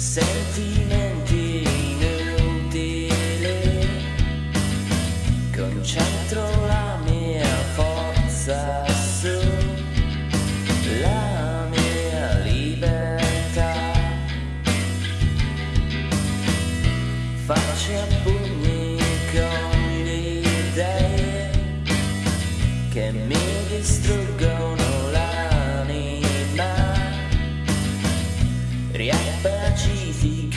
sentimenti inutili. Concentro la mia forza sulla mia libertà. Faccio appunto Triappa ci si